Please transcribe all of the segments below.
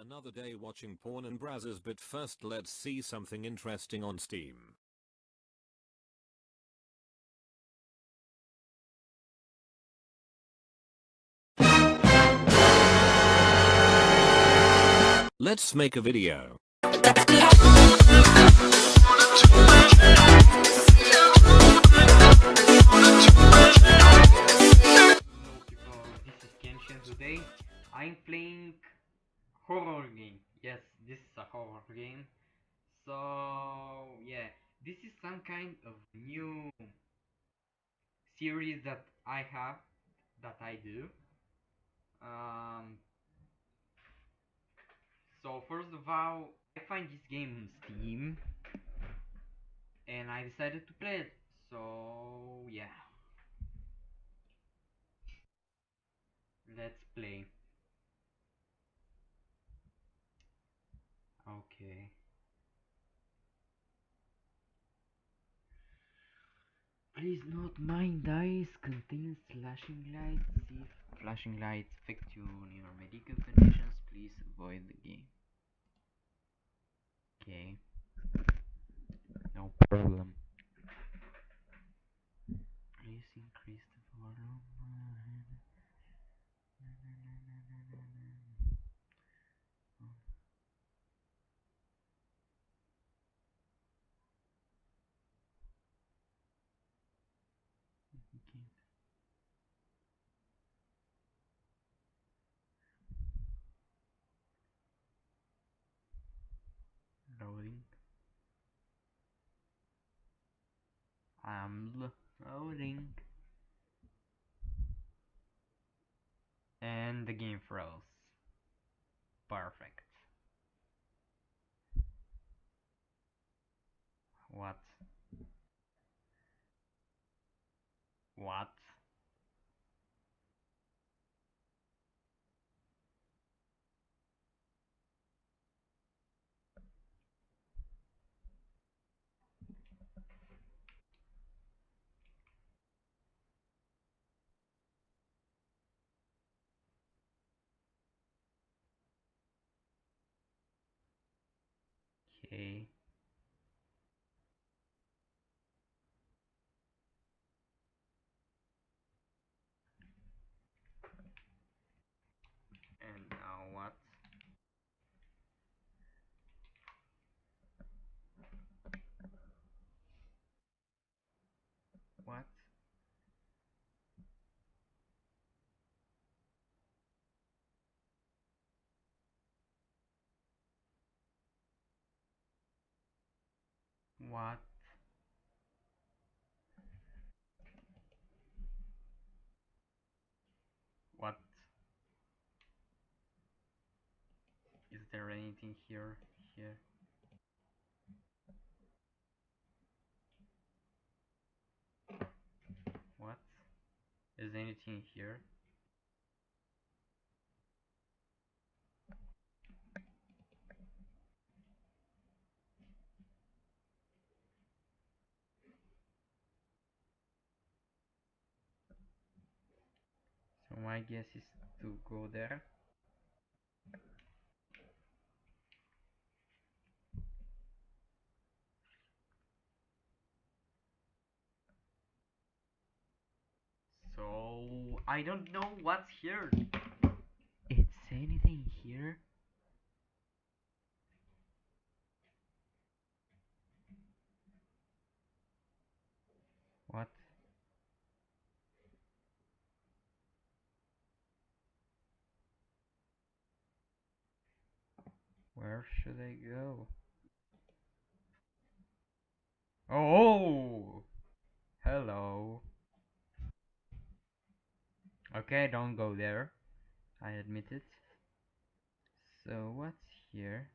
Another day watching porn and browsers but first let's see something interesting on Steam. Let's make a video. This is Kenshin today. I'm playing horror game. Yes, this is a horror game. So yeah, this is some kind of new series that I have that I do. Um so first of all, I find this game on Steam and I decided to play it. So yeah. Let's play. Okay. Please note mine dice contains flashing lights. If flashing lights affect you on your medical conditions, please avoid the game. Okay. No problem. Please increase the volume. Okay. Loading. I'm loading. And the game froze. Perfect. What? What? Okay. And now what? What? What? What? Is there anything here? Here? What? Is anything here? So my guess is to go there. So I don't know what's here. It's anything here? What? Where should I go? Oh! Hello. Okay, don't go there. I admit it. So what's here?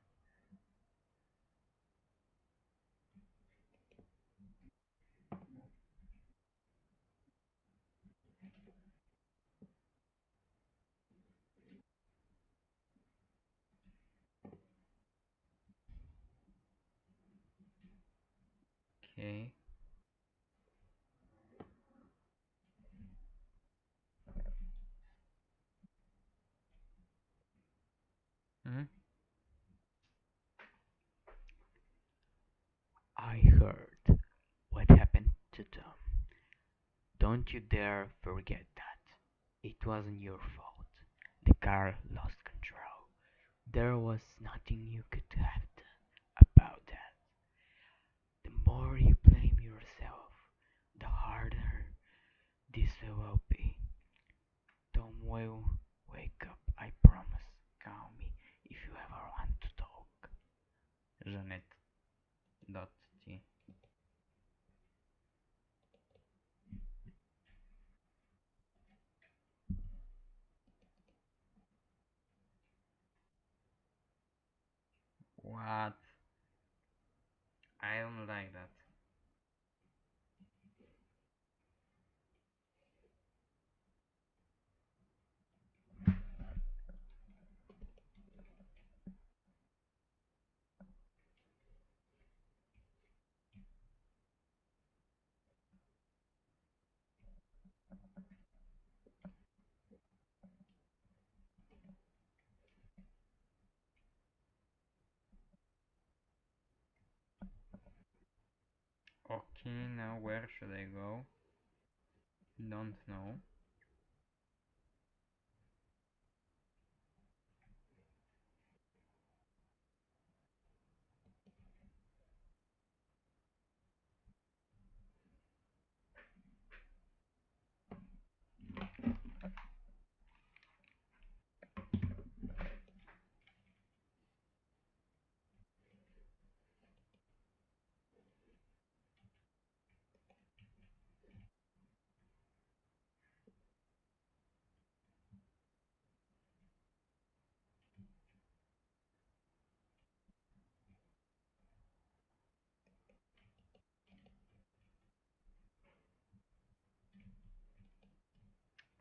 okay hmm I heard what happened to Tom. Don't you dare forget that. It wasn't your fault. The car lost control. There was nothing you could have more you blame yourself, the harder this will be. Tom will wake up, I promise. Call me if you ever want to talk. Janet. Dot T. What? I don't like that. Okay, now where should I go? Don't know.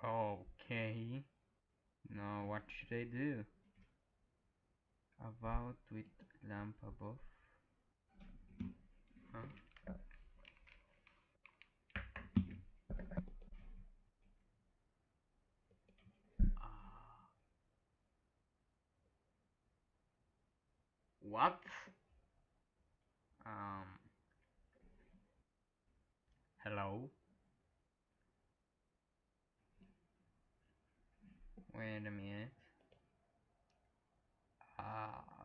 Okay. Now what should I do? About with lamp above. Huh? Ah. what? Um. Hello? Wait a minute. Uh,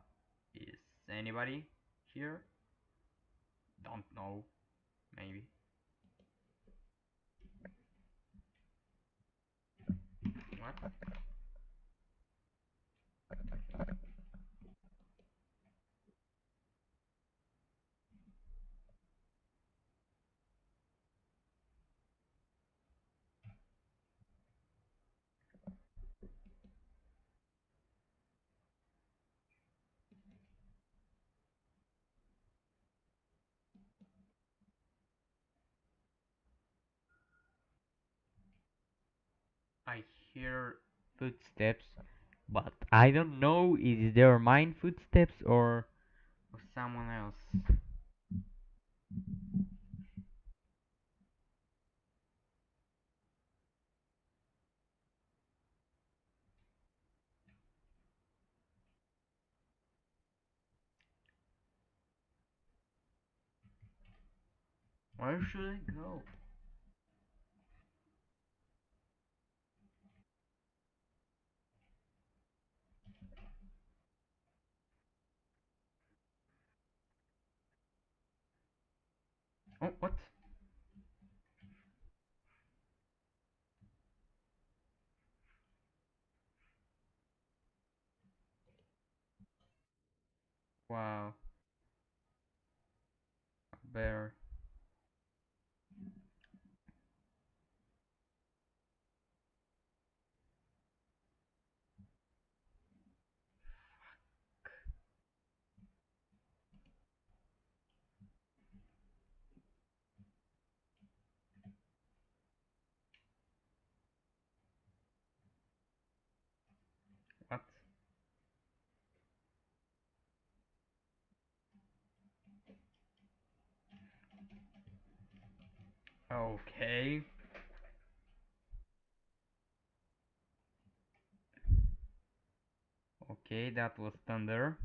is anybody here? Don't know. Maybe. What? I hear footsteps, but I don't know is there mine footsteps or, or someone else. Where should I go? Oh, what? Wow. Bear. What? Okay. Okay, that was thunder.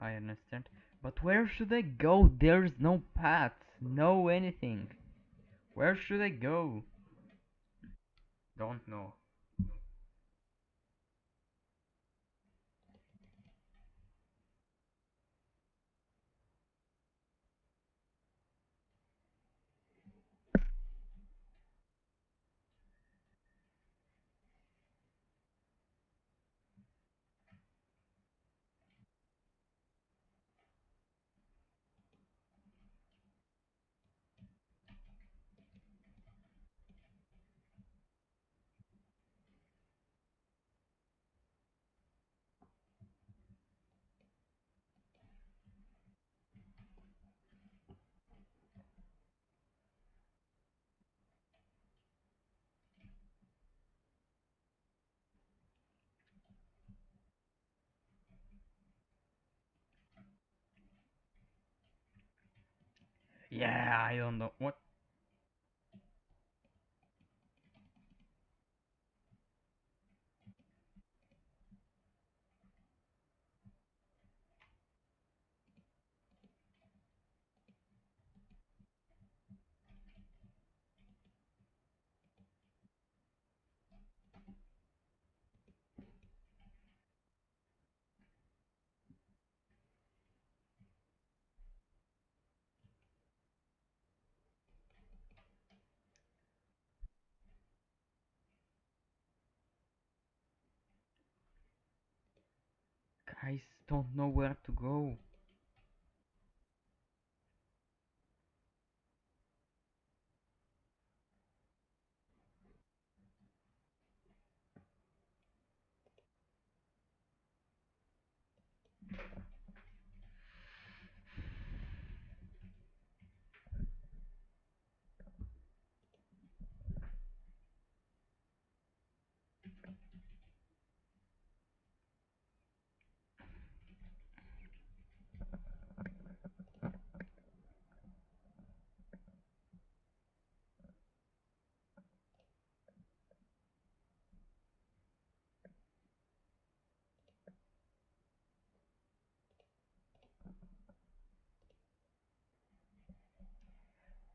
I understand. But where should I go? There's no path, no anything. Where should I go? Don't know. Yeah, I don't know what. Guys don't know where to go.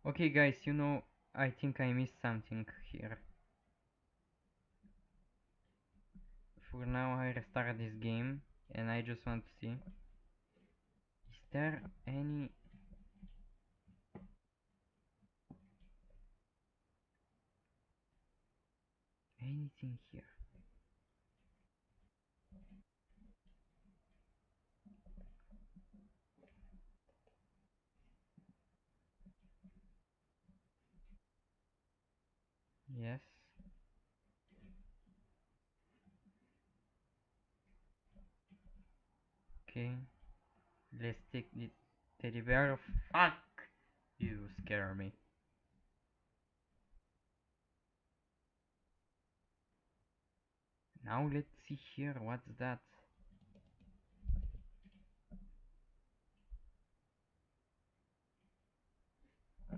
Okay guys, you know, I think I missed something here. For now I restart this game and I just want to see. Is there any... Anything here? Yes. Okay. Let's take the teddy bear. Fuck! You scare me. Now let's see here, what's that? Oh,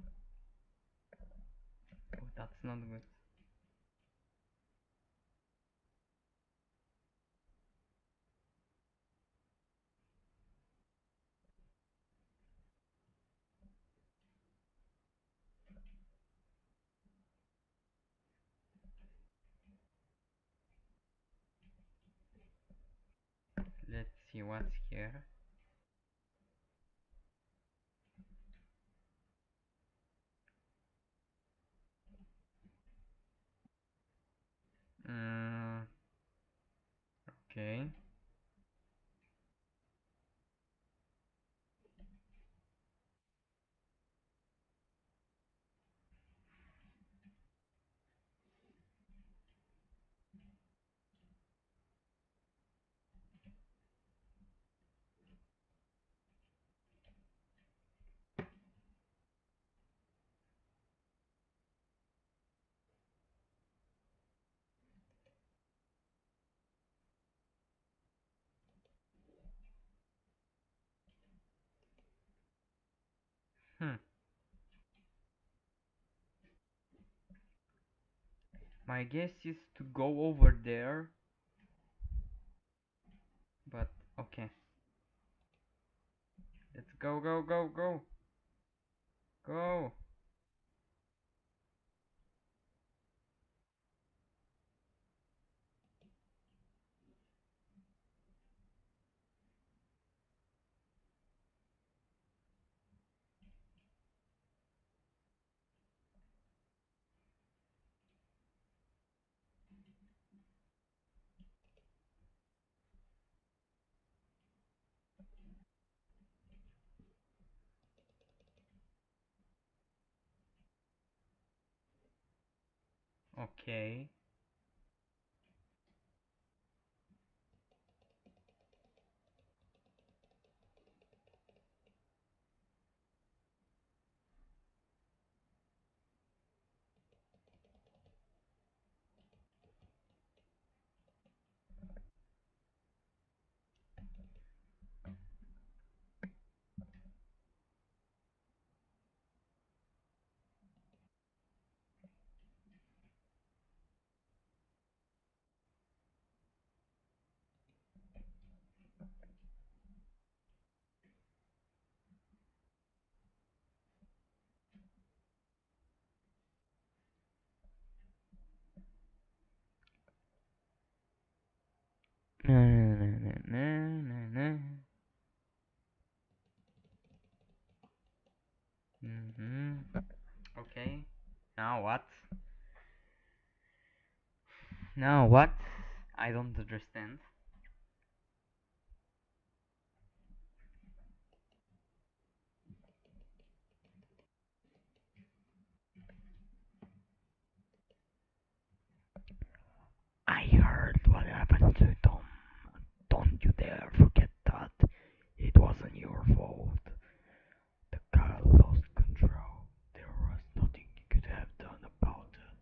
that's not good. What's here. Mm, okay. Hmm. My guess is to go over there. But, okay. Let's go, go, go, go. Go. Okay. What? Now what? I don't understand. I heard what happened to Tom. Don't you dare forget that. It wasn't your fault. The car lost control. There was nothing you could have done about it.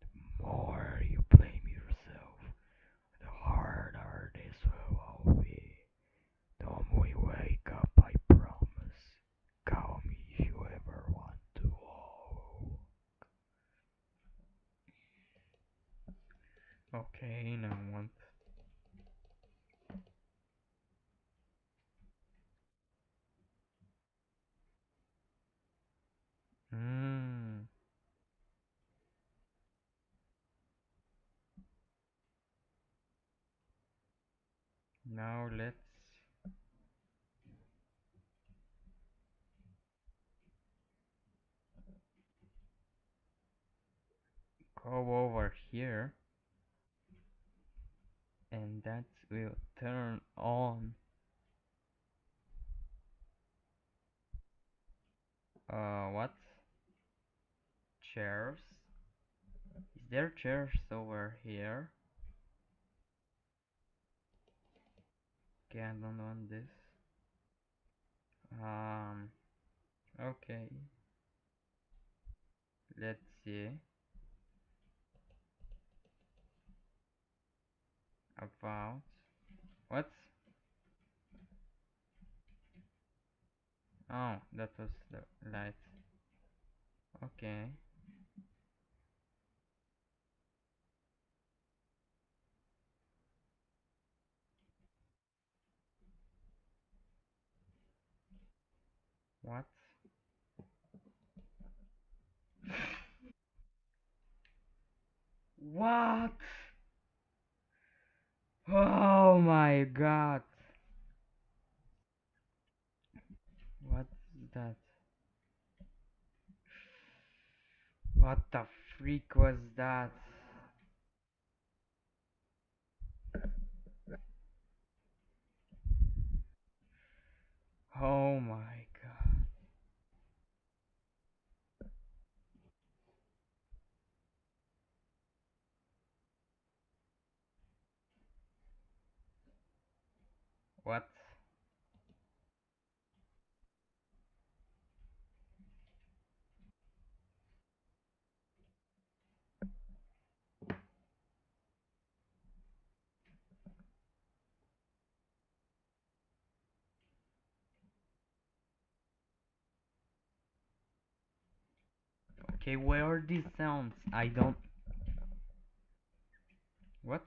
The more you blame yourself, the harder this will all be. Tom will wake up, I promise. Call me if you ever want to walk. Okay, now what? Hmm. Now let's go over here. And that will turn on uh what? Chairs. Is there chairs over here okay I don't want this um okay let's see. About. What? Oh that was the light. Okay what? What? Oh my god. What's that? What the freak was that? Oh my god what? Okay where are these sounds? I don't what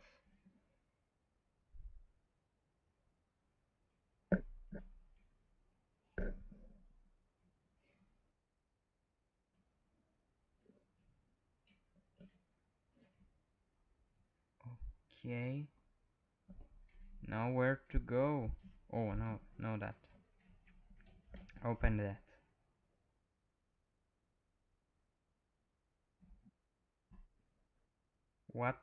Okay. Now where to go? Oh no, no that. Open that. What?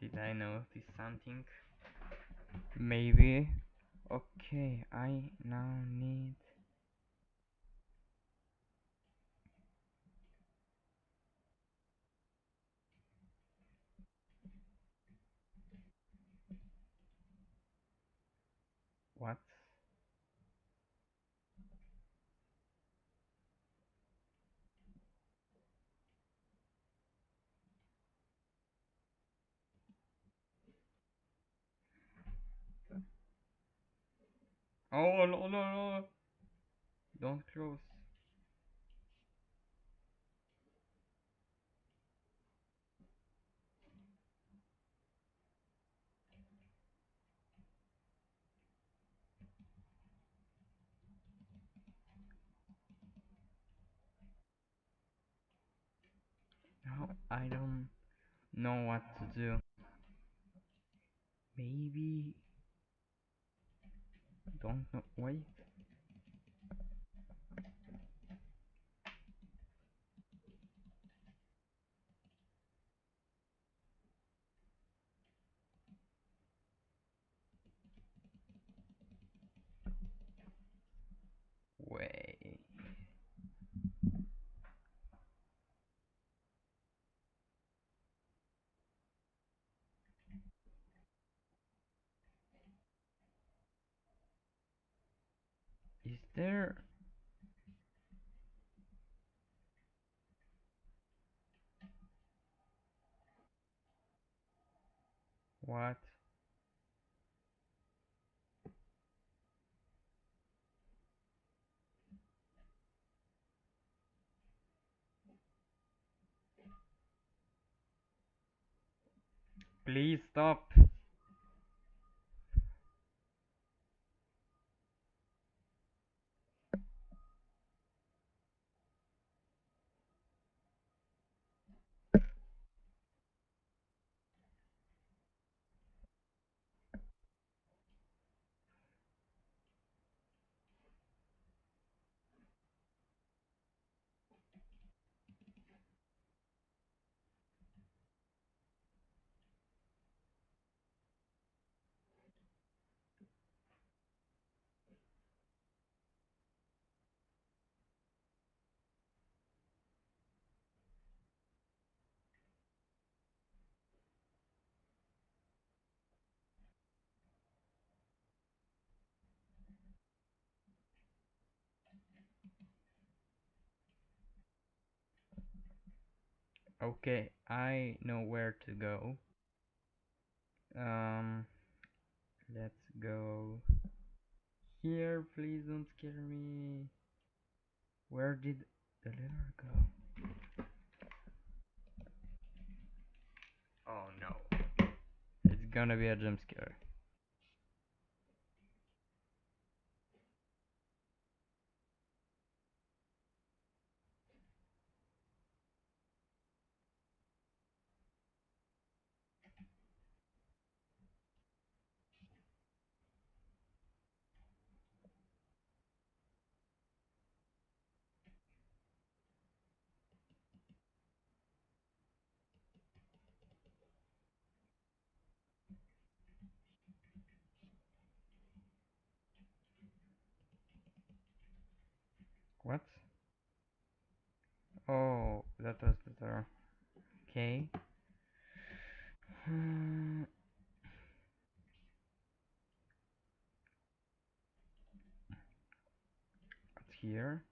Did I notice something? Maybe. Okay, I now need. What? Oh no no no! Don't close. Now I don't know what to do. Maybe don't know. Wait. Wait. Is there what? Please stop. Okay, I know where to go. Um, let's go here. Please don't scare me. Where did the letter go? Oh no. It's gonna be a jump scare. What? Oh, that door. Okay. Hmm. What's here?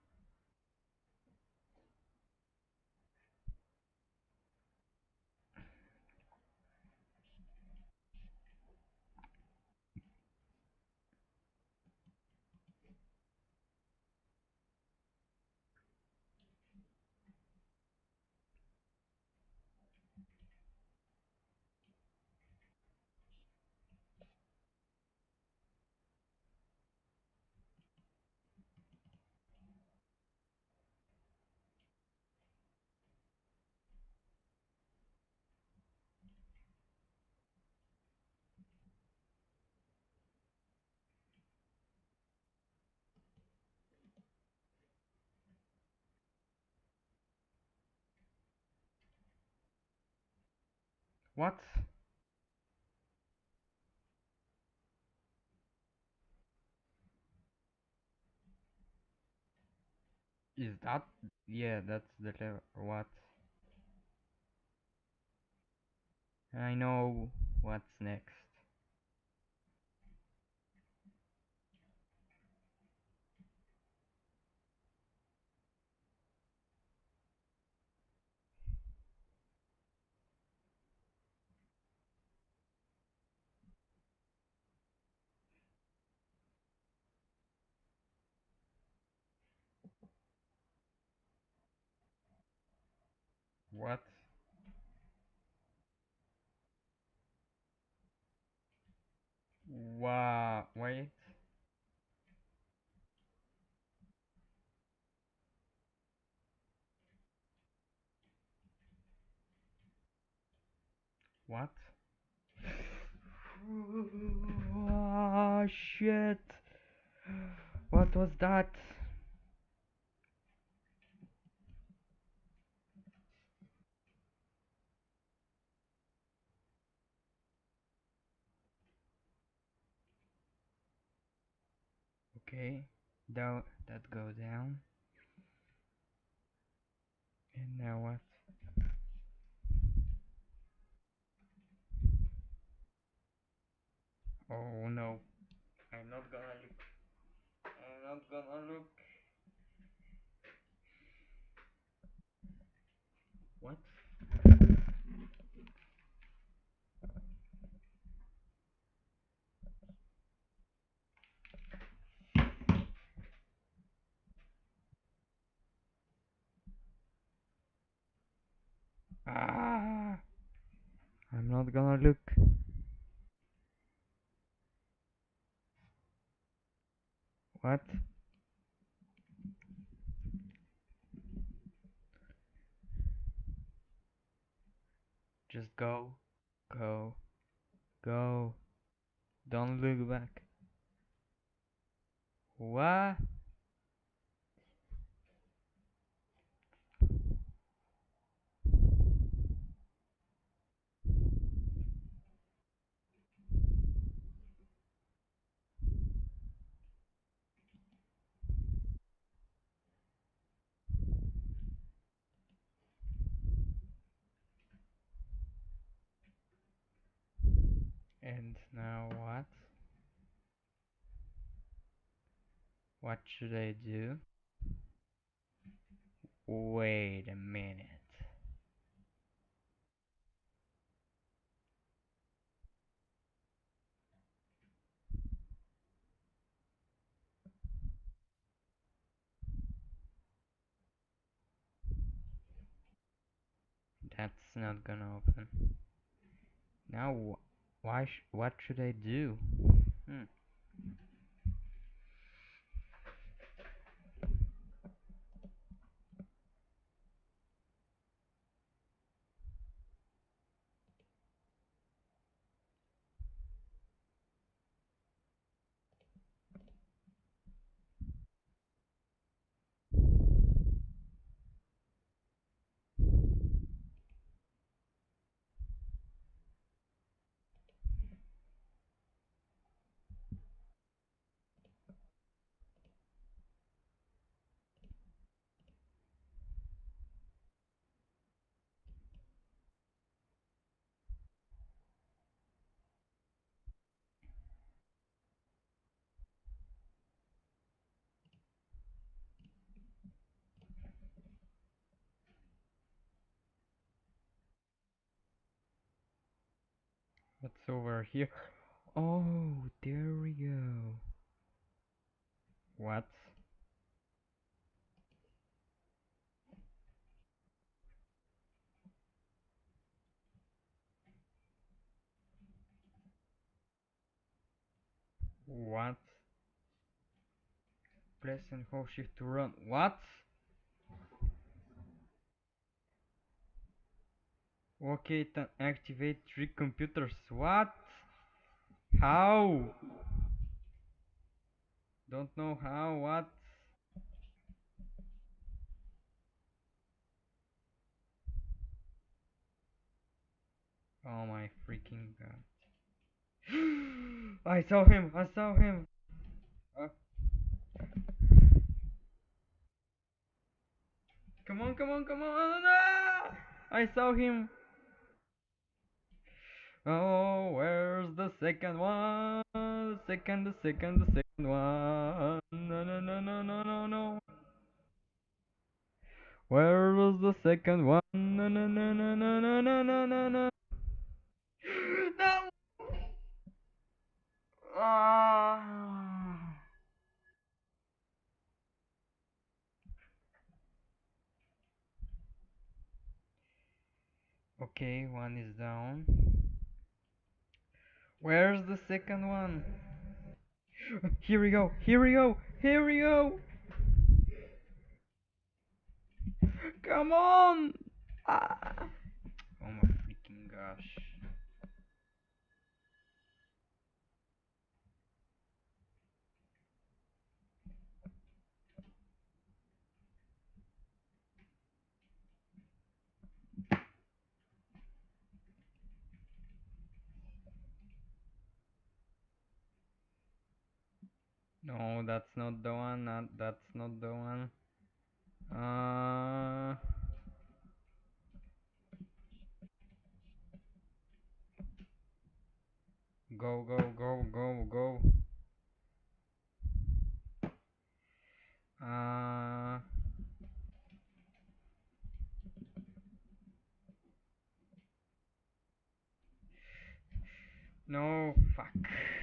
What? Is that? Yeah, that's the. What? I know what's next. Wow, wait. What? Oh, shit. What was that? Okay, down, that go down. And now what? Oh no, I'm not gonna look. I'm not gonna look. What? Ah! I'm not gonna look. What? Just go, go, go. Don't look back. What? And now what? What should I do? Wait a minute. That's not gonna open. Now, why? Sh- what should I do? Hmm. What's over here? Oh, there we go. What? What? Press and hold shift to run. What? Okay, then activate three computers. What? How? Don't know how. What? Oh my freaking god. I saw him. I saw him. Uh, on, come on, come on! Ah! I saw him. Oh, where's the second one? The second, the second, the second one. No, no, no, no, no, no, no. Where was the second one? No, no, no, no, no, no, no, no, no, no. No. Ah. Okay, one is down. Where's the second one? Here we go, here we go, here we go! Come on! Ah. Oh my freaking gosh. No, that's not the one. Not, that's not the one. Uh, go, go, go, go, go. Uh, no, fuck.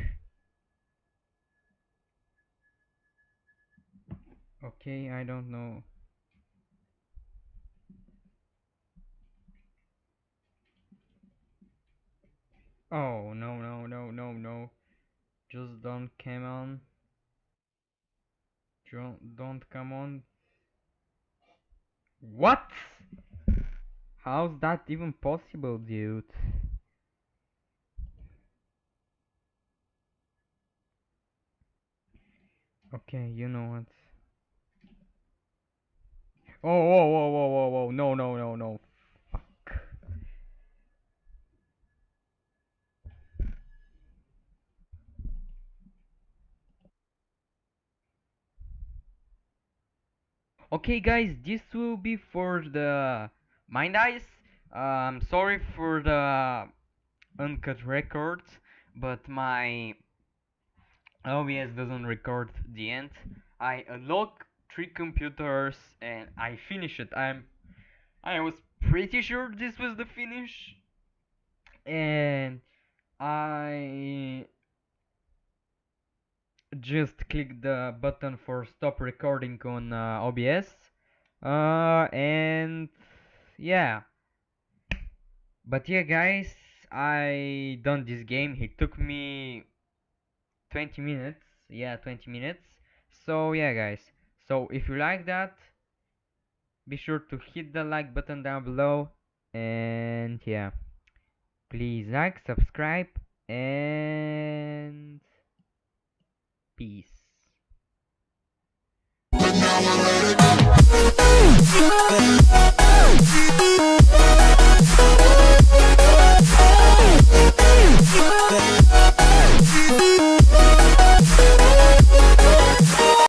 Okay, I don't know. Oh, no, no, no, no, no. Just don't come on. Don't, don't come on. What? How's that even possible, dude? Okay, you know what? Oh, whoa, whoa, whoa, whoa, whoa, no, no, no, no. Fuck. Okay, guys, this will be for the Mind Eyes. I'm sorry for the uncut records, but my OBS doesn't record the end. I unlock three computers and I finished it. I'm I was pretty sure this was the finish. And I just click the button for stop recording on uh, OBS. Uh, and yeah. But yeah, guys, I done this game. It took me 20 minutes. Yeah, 20 minutes. So yeah, guys so if you like that be sure to hit the like button down below. And yeah. Please like subscribe and peace.